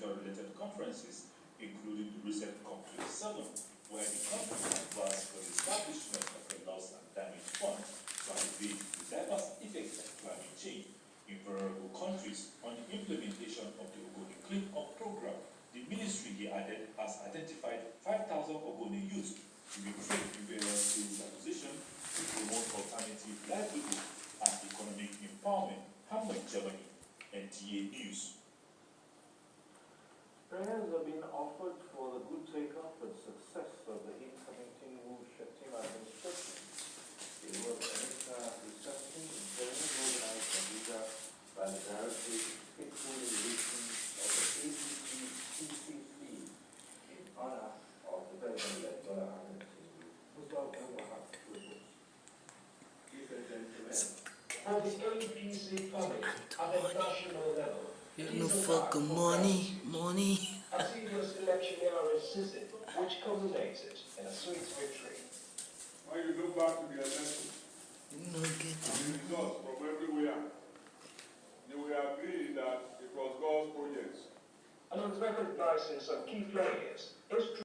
environmental-related conferences, including the recent COP27, where the country advanced for the establishment of a loss and damage fund to alleviate the diverse effects of climate change in vulnerable countries on the implementation of the Ogoni Clean Up program. The ministry, he added, has identified 5,000 Ogoni youth to be trained in various skills acquisition to promote alternative livelihood and economic empowerment. Hamlet, Germany, NTA News. For the good take-up and success of the incoming Tinubu Shettima administration. It was an reception in Birmingham organized in by the Stakeholder Relations of the APC CCC in honor of the President-elect Bola Ahmed Tinubu. Reports. Chief Executive for the APC public at the know is a for fact good for money, money. A serious electioneering resisted, which culminated in a sweet victory. When you look back to the election, You know get the it. results from everywhere, you will agree that it was God's project. And on recognizing some key players, it's